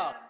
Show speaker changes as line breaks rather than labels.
up.